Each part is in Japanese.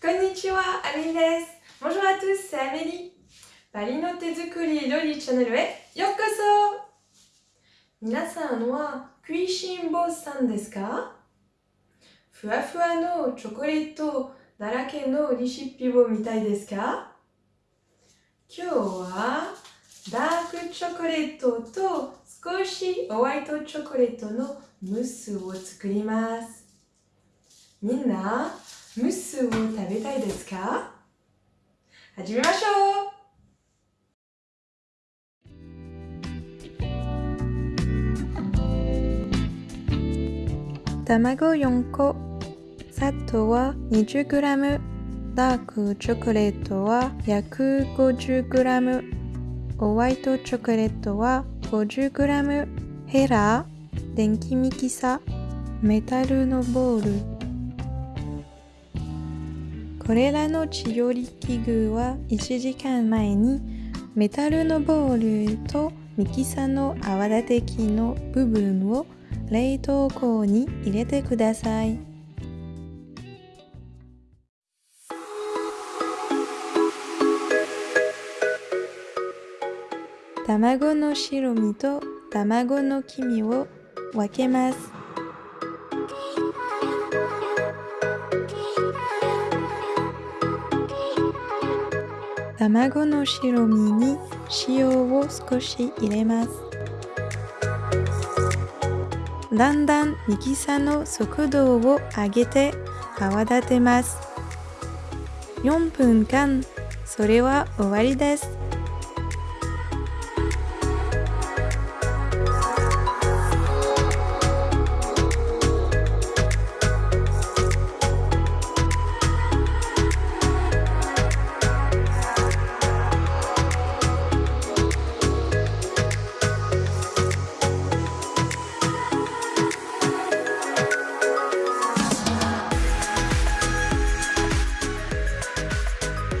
Konnichiwa, Amélie です。Bonjour à tous, c'est Amélie. パリの手作り料理チャンネルへようこそ皆さんは食いしん坊さんですかふわふわのチョコレートだらけのレシピを見たいですか今日はダークチョコレートと少しホワイトチョコレートのムースを作ります。みんな、ムースを食べたいですか？始めましょう。卵4個。砂糖は 20g ダークチョコレートは 150g ホワイトチョコレートは 50g ヘラ電気ミキサメタルのボール。これらの調理器具は1時間前にメタルのボールとミキサの泡立て器の部分を冷凍庫に入れてください。卵の白身と卵の黄身を分けます。卵の白身に塩を少し入れます。だんだんミキサの速度を上げて泡立てます。4分間、それは終わりです。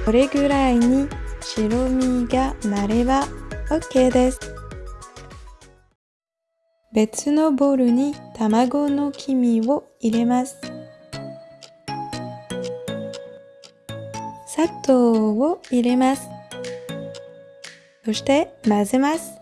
これぐらいに白身がなれば OK です。別のボウルに卵の黄身を入れます。砂糖を入れます。そして混ぜます。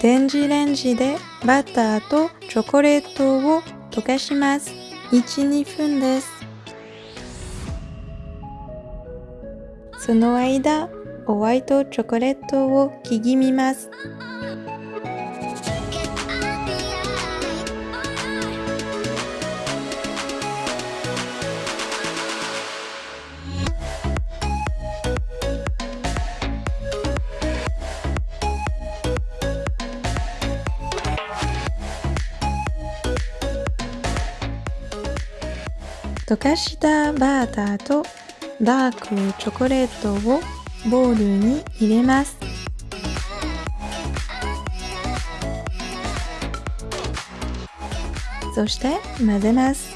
電子レンジでバターとチョコレートを溶かします。1、2分です。その間、ホワイトチョコレートを刻みます。溶かしたバターとダークチョコレートをボウルに入れます。そして混ぜます。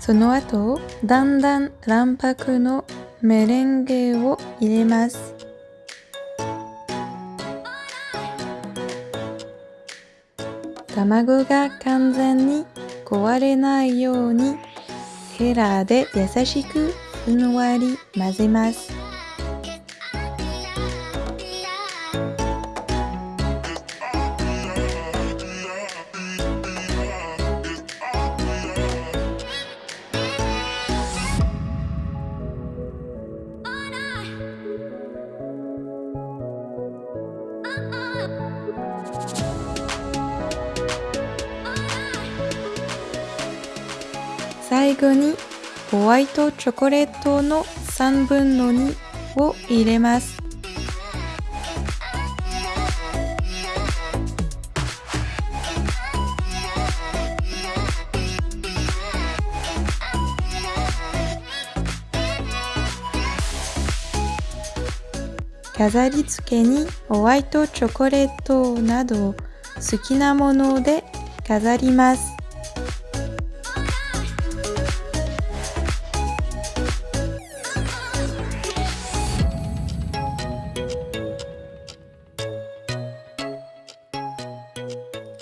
その後、だんだん卵白のメレンゲを入れます。卵が完全に壊れないようにヘラで優しくふんわり混ぜます。最後にホワイトチョコレートの3分の2を入れます。飾り付けにホワイトチョコレートなど好きなもので飾ります。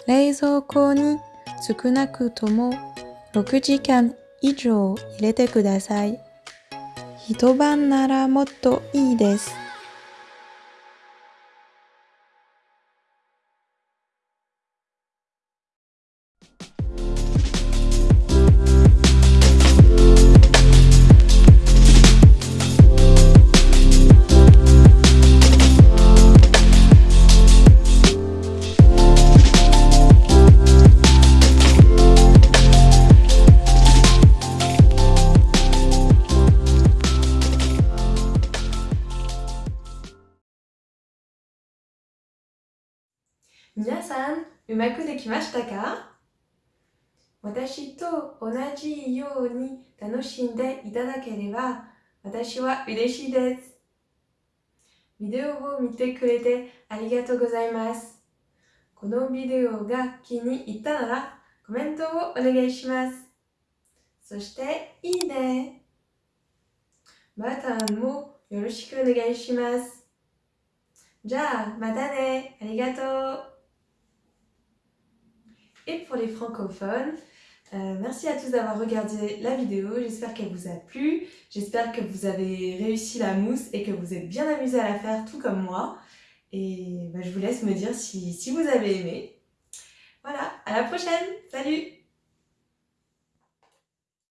冷蔵庫に少なくとも6時間以上入れてください。一晩ならもっといいです。皆さん、うまくできましたか？私と同じように楽しんでいただければ私は嬉しいです。ビデオを見てくれてありがとうございます。このビデオが気に入ったならコメントをお願いします。そして、いいね。ボタンもよろしくお願いします。じゃあ、またね。ありがとう。Et pour les francophones, euh, merci à tous d'avoir regardé la vidéo. J'espère qu'elle vous a plu. J'espère que vous avez réussi la mousse et que vous êtes bien amusés à la faire, tout comme moi. Et bah, je vous laisse me dire si, si vous avez aimé. Voilà, à la prochaine. Salut